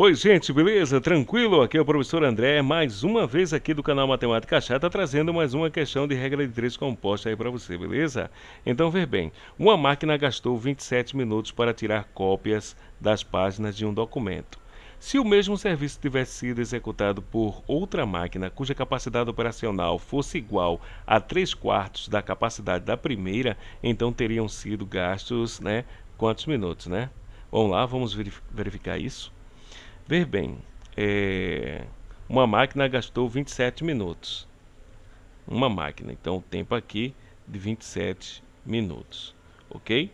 Oi, gente, beleza? Tranquilo? Aqui é o professor André, mais uma vez aqui do canal Matemática Chata, trazendo mais uma questão de regra de três composta aí para você, beleza? Então, ver bem, uma máquina gastou 27 minutos para tirar cópias das páginas de um documento. Se o mesmo serviço tivesse sido executado por outra máquina cuja capacidade operacional fosse igual a 3 quartos da capacidade da primeira, então teriam sido gastos, né, quantos minutos, né? Vamos lá, vamos verificar isso. Ver bem, é, uma máquina gastou 27 minutos. Uma máquina, então o tempo aqui de 27 minutos, ok?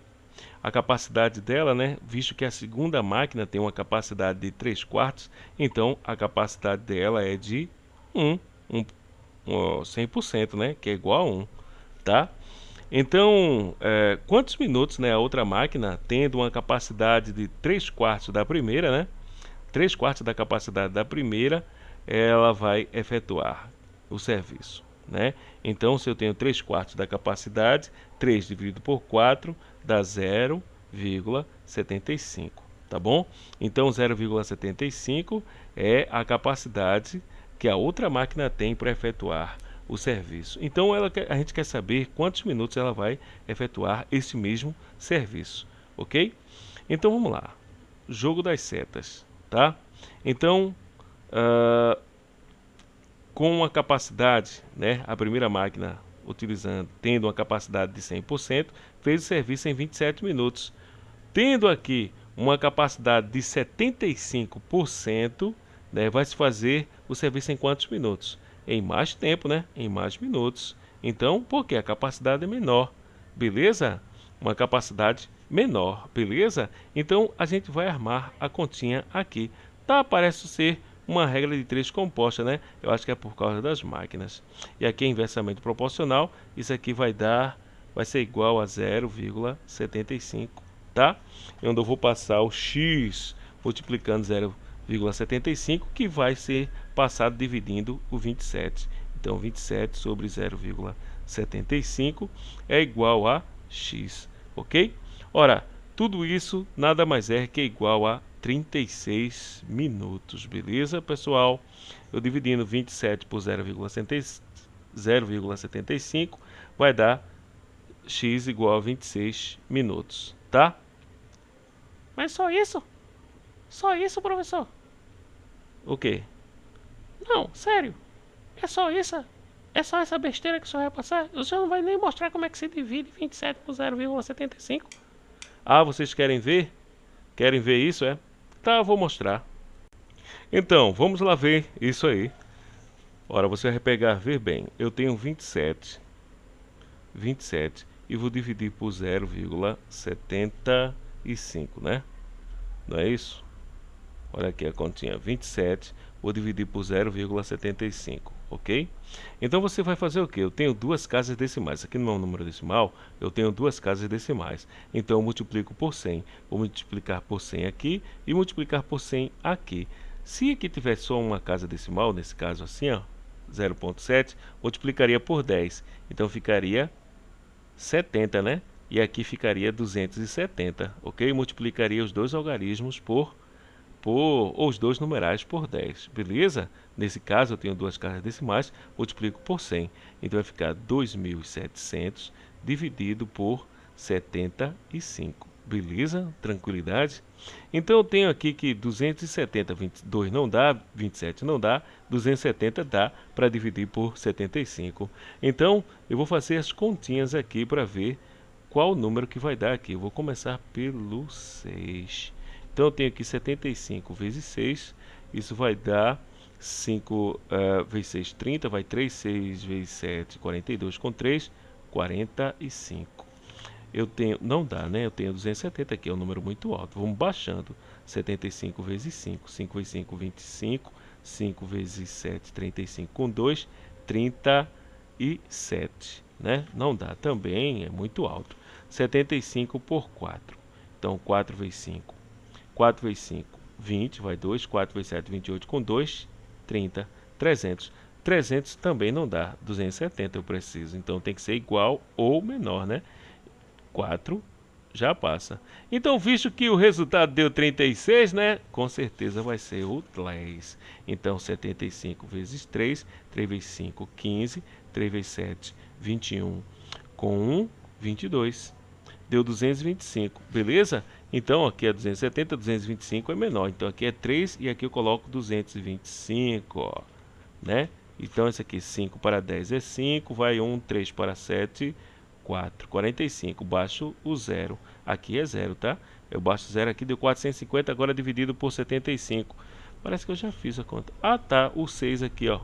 A capacidade dela, né, visto que a segunda máquina tem uma capacidade de 3 quartos, então a capacidade dela é de 1, 1 100%, né, que é igual a 1, tá? Então, é, quantos minutos né, a outra máquina, tendo uma capacidade de 3 quartos da primeira, né, 3 quartos da capacidade da primeira, ela vai efetuar o serviço. Né? Então, se eu tenho 3 quartos da capacidade, 3 dividido por 4 dá 0,75, tá bom? Então, 0,75 é a capacidade que a outra máquina tem para efetuar o serviço. Então, ela, a gente quer saber quantos minutos ela vai efetuar esse mesmo serviço, ok? Então, vamos lá. Jogo das setas tá? Então, uh, com uma capacidade, né, a primeira máquina utilizando, tendo uma capacidade de 100%, fez o serviço em 27 minutos. Tendo aqui uma capacidade de 75%, né, vai se fazer o serviço em quantos minutos? Em mais tempo, né? Em mais minutos. Então, porque a capacidade é menor, beleza? Uma capacidade menor, beleza? Então a gente vai armar a continha aqui. Tá, parece ser uma regra de três composta, né? Eu acho que é por causa das máquinas. E aqui é inversamente proporcional, isso aqui vai dar, vai ser igual a 0,75, tá? Onde eu vou passar o x multiplicando 0,75, que vai ser passado dividindo o 27. Então 27 sobre 0,75 é igual a x, ok? Ora, tudo isso nada mais é que igual a 36 minutos, beleza, pessoal? Eu dividindo 27 por 0,75 vai dar x igual a 26 minutos, tá? Mas só isso? Só isso, professor? O quê? Não, sério. É só isso? É só essa besteira que o senhor vai passar? O senhor não vai nem mostrar como é que se divide 27 por 0,75? Ah, vocês querem ver? Querem ver isso, é? Tá, vou mostrar. Então, vamos lá ver isso aí. Ora, você vai pegar, ver bem, eu tenho 27, 27, e vou dividir por 0,75, né? Não é isso? Olha aqui a continha, 27, vou dividir por 0,75 ok? Então você vai fazer o que? Eu tenho duas casas decimais. Aqui no meu número decimal, eu tenho duas casas decimais. Então eu multiplico por 100. Vou multiplicar por 100 aqui e multiplicar por 100 aqui. Se aqui tivesse só uma casa decimal, nesse caso assim, ó, 0.7, multiplicaria por 10. Então ficaria 70, né? E aqui ficaria 270, ok? Multiplicaria os dois algarismos por por os dois numerais por 10, beleza? Nesse caso eu tenho duas casas decimais, multiplico por 100, então vai ficar 2.700 dividido por 75, beleza? Tranquilidade? Então eu tenho aqui que 270, 22 não dá, 27 não dá, 270 dá para dividir por 75. Então eu vou fazer as continhas aqui para ver qual o número que vai dar aqui. Eu vou começar pelo 6. Então eu tenho aqui 75 vezes 6, isso vai dar 5 uh, vezes 6, 30, vai 3, 6 vezes 7, 42 com 3, 45. Eu tenho, não dá, né? Eu tenho 270 aqui, é um número muito alto. Vamos baixando. 75 vezes 5, 5 vezes 5, 25, 5 vezes 7, 35 com 2, 37, né? Não dá também, é muito alto. 75 por 4. Então, 4 vezes 5, 4 vezes 5, 20, vai 2. 4 vezes 7, 28 com 2, 30, 300. 300 também não dá, 270 eu preciso, então tem que ser igual ou menor, né? 4 já passa. Então, visto que o resultado deu 36, né? Com certeza vai ser o 10. Então, 75 vezes 3, 3 vezes 5, 15, 3 vezes 7, 21, com 1, 22. Deu 225, beleza? Então, aqui é 270, 225 é menor. Então, aqui é 3 e aqui eu coloco 225, ó, né? Então, esse aqui 5 para 10 é 5, vai 1, 3 para 7, 4, 45, baixo o zero. Aqui é zero, tá? Eu baixo zero aqui, deu 450, agora dividido por 75. Parece que eu já fiz a conta. Ah, tá, o 6 aqui, ó.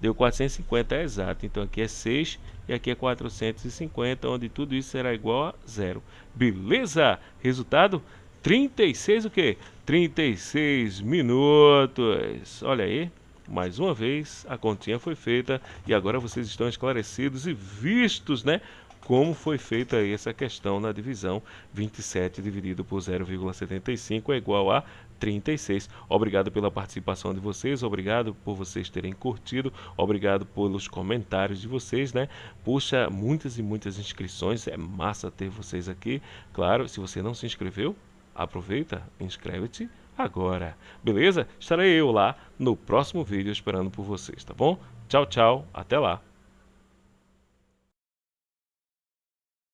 Deu 450, é exato. Então aqui é 6 e aqui é 450, onde tudo isso será igual a zero. Beleza? Resultado? 36 o quê? 36 minutos. Olha aí. Mais uma vez, a continha foi feita e agora vocês estão esclarecidos e vistos, né? Como foi feita essa questão na divisão 27 dividido por 0,75 é igual a 36. Obrigado pela participação de vocês, obrigado por vocês terem curtido, obrigado pelos comentários de vocês, né? Puxa, muitas e muitas inscrições, é massa ter vocês aqui. Claro, se você não se inscreveu, aproveita, inscreve-te agora. Beleza? Estarei eu lá no próximo vídeo esperando por vocês, tá bom? Tchau, tchau, até lá.